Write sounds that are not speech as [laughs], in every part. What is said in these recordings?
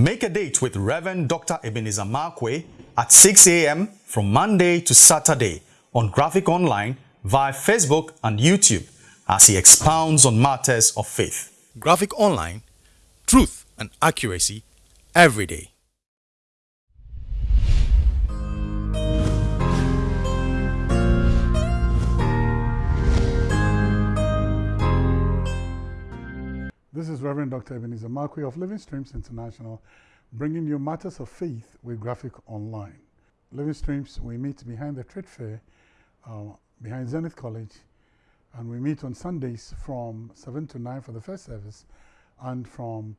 Make a date with Reverend Dr. Ebenezer Markwei at 6 a.m. from Monday to Saturday on Graphic Online via Facebook and YouTube as he expounds on matters of faith. Graphic Online, truth and accuracy every day. This is Reverend Dr. Ebenezer Markwei of Living Streams International, bringing you matters of faith with Graphic Online. Living Streams, we meet behind the trade fair, uh, behind Zenith College, and we meet on Sundays from 7 to 9 for the first service and from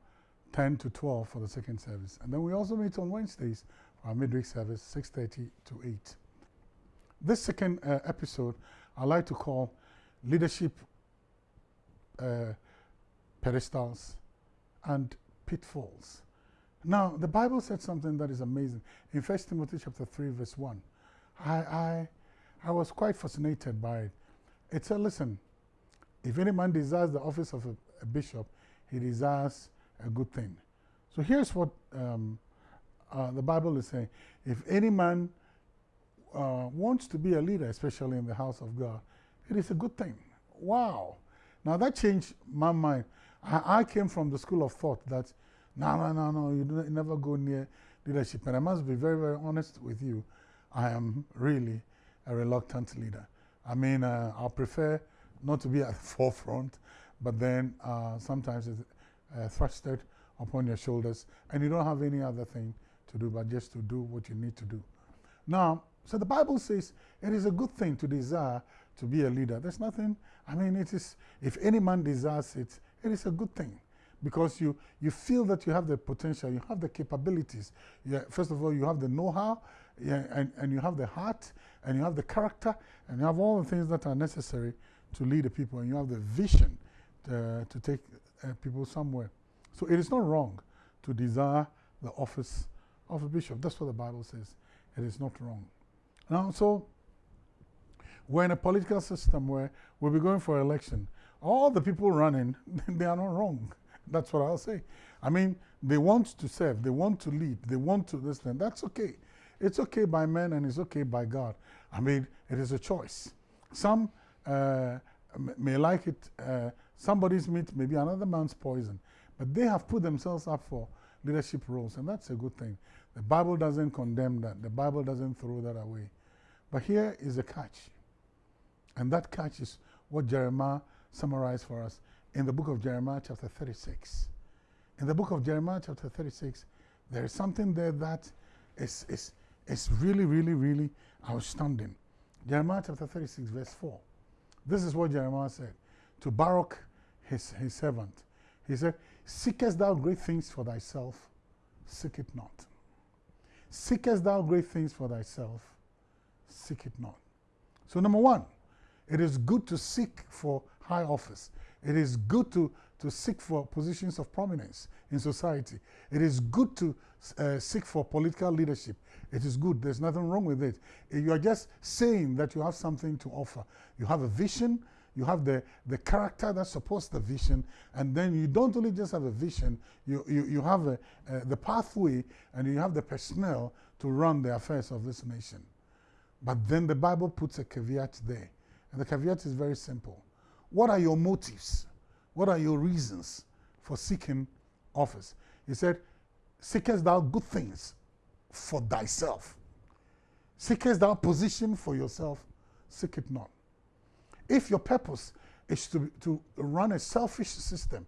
10 to 12 for the second service. And then we also meet on Wednesdays for our midweek service, 6.30 to 8. This second uh, episode, I like to call Leadership uh, pedestals and pitfalls. Now, the Bible said something that is amazing. In 1 Timothy chapter 3, verse 1, I, I, I was quite fascinated by it. It said, listen, if any man desires the office of a, a bishop, he desires a good thing. So here's what um, uh, the Bible is saying. If any man uh, wants to be a leader, especially in the house of God, it is a good thing. Wow. Now that changed my mind. I, I came from the school of thought that, no, no, no, no, you, never go near leadership. And I must be very, very honest with you. I am really a reluctant leader. I mean, uh, I prefer not to be at [laughs] the forefront, but then uh, sometimes it's uh, thrusted upon your shoulders and you don't have any other thing to do but just to do what you need to do. Now, so the Bible says it is a good thing to desire to be a leader. There's nothing, I mean, it is, if any man desires it, it is a good thing because you, you feel that you have the potential, you have the capabilities. Yeah, first of all, you have the know-how, yeah, and, and you have the heart, and you have the character, and you have all the things that are necessary to lead the people, and you have the vision to, to take uh, people somewhere. So it is not wrong to desire the office of a bishop. That's what the Bible says. It is not wrong. Now, so we're in a political system where we'll be going for election all the people running, [laughs] they are not wrong. That's what I'll say. I mean, they want to serve, they want to lead, they want to this and that's okay. It's okay by men and it's okay by God. I mean, it is a choice. Some uh, may like it, uh, somebody's meat may be another man's poison, but they have put themselves up for leadership roles, and that's a good thing. The Bible doesn't condemn that, the Bible doesn't throw that away. But here is a catch, and that catch is what Jeremiah summarized for us in the book of Jeremiah, chapter 36. In the book of Jeremiah, chapter 36, there is something there that is, is, is really, really, really outstanding. Jeremiah chapter 36, verse 4. This is what Jeremiah said to Baruch, his, his servant. He said, Seekest thou great things for thyself? Seek it not. Seekest thou great things for thyself? Seek it not. So, number one, it is good to seek for high office. It is good to, to seek for positions of prominence in society. It is good to uh, seek for political leadership. It is good. There's nothing wrong with it. You are just saying that you have something to offer. You have a vision, you have the, the character that supports the vision, and then you don't only just have a vision, you, you, you have a, uh, the pathway and you have the personnel to run the affairs of this nation. But then the Bible puts a caveat there. And the caveat is very simple. What are your motives? What are your reasons for seeking office? He said, Seekest thou good things for thyself? Seekest thou position for yourself? Seek it not. If your purpose is to, to run a selfish system,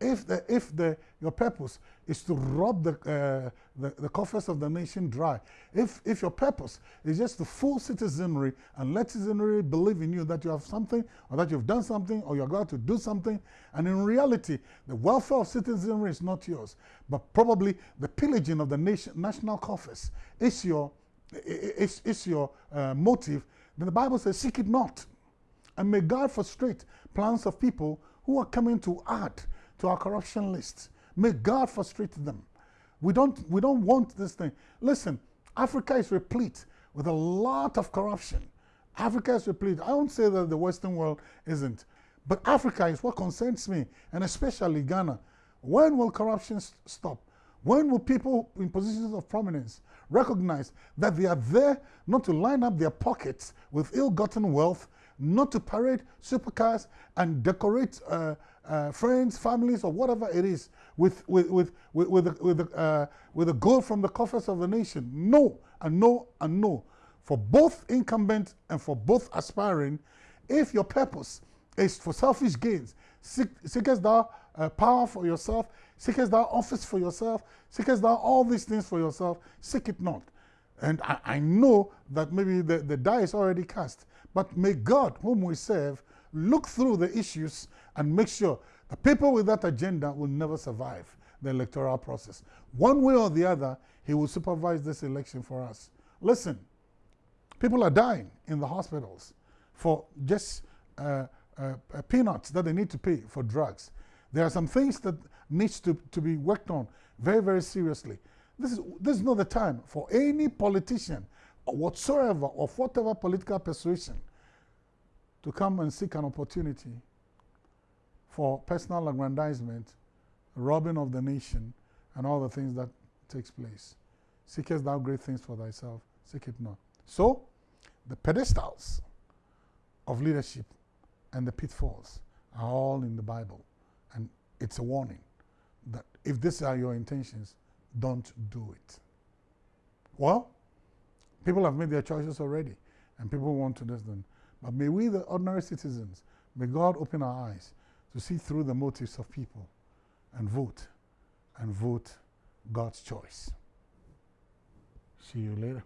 if, the, if the, your purpose is to rob the, uh, the, the, coffers of the nation dry, if, if your purpose is just to fool citizenry and let citizenry believe in you that you have something or that you've done something or you're going to do something, and in reality, the welfare of citizenry is not yours, but probably the pillaging of the nation, national coffers is your, is, is your uh, motive, then the Bible says, seek it not. And may God frustrate plans of people who are coming to add to our corruption list. May God frustrate them. We don't, we don't want this thing. Listen, Africa is replete with a lot of corruption. Africa is replete. I won't say that the Western world isn't, but Africa is what concerns me, and especially Ghana. When will corruption st stop? When will people in positions of prominence recognize that they are there not to line up their pockets with ill-gotten wealth, not to parade supercars and decorate uh, uh, friends, families, or whatever it is with, with, with, with, with, with, a, uh, with gold from the coffers of the nation. No, and no, and no. For both incumbent and for both aspiring, if your purpose is for selfish gains, seek, seekest thou uh, power for yourself, seekest thou office for yourself, seekest thou all these things for yourself, seek it not. And I, I know that maybe the, the die is already cast, but may God, whom we serve, look through the issues and make sure the people with that agenda will never survive the electoral process. One way or the other, he will supervise this election for us. Listen, people are dying in the hospitals for just uh, uh, peanuts that they need to pay for drugs. There are some things that needs to, to be worked on very, very seriously. This is, this is not the time for any politician whatsoever of whatever political persuasion to come and seek an opportunity for personal aggrandizement, robbing of the nation, and all the things that takes place. Seekest thou great things for thyself, seek it not. So, the pedestals of leadership and the pitfalls are all in the Bible. And it's a warning that if these are your intentions, don't do it. Well, people have made their choices already, and people want to listen. But may we, the ordinary citizens, may God open our eyes to see through the motives of people and vote, and vote God's choice. See you later.